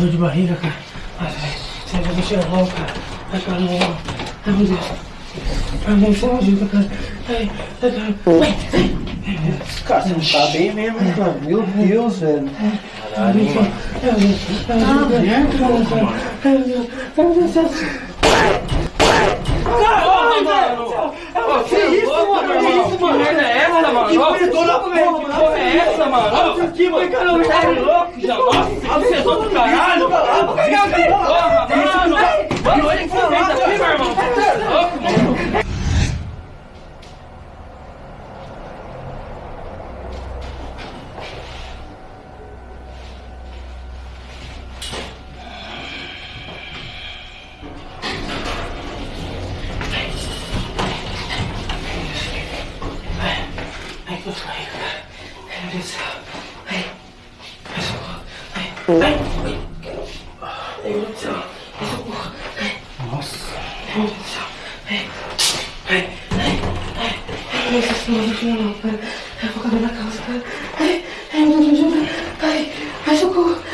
dor de barriga, cara. Ai, ai, sai, vai tirar logo, cara. Ai, cara, não. Ai, meu Deus. Ai, meu Deus, você ajuda, cara. Ai, ai, cara. Ai, ai. Cara, você não tá bem mesmo, cara. Meu Deus, velho. Ai, meu Deus. Ai, meu Deus. Ai, meu Deus. Ai, meu Deus. Ai, meu Deus. Ai, meu Deus. Caralho, mano! Que isso, mano? Que isso, mano? Que merda é essa, mano? Que velho. Porra é essa, mano? Olha aqui, mano. Caramba, tá louco, já? Nossa, ai ai Ai, meu Deus do céu. Ai. Ai, socorro. Ai. Ai. Ai. Ai, socorro. Ai. Ai. Ai. Ai. Ai. Ai. Ai, Ai. Ai. Ai. Ai, socorro.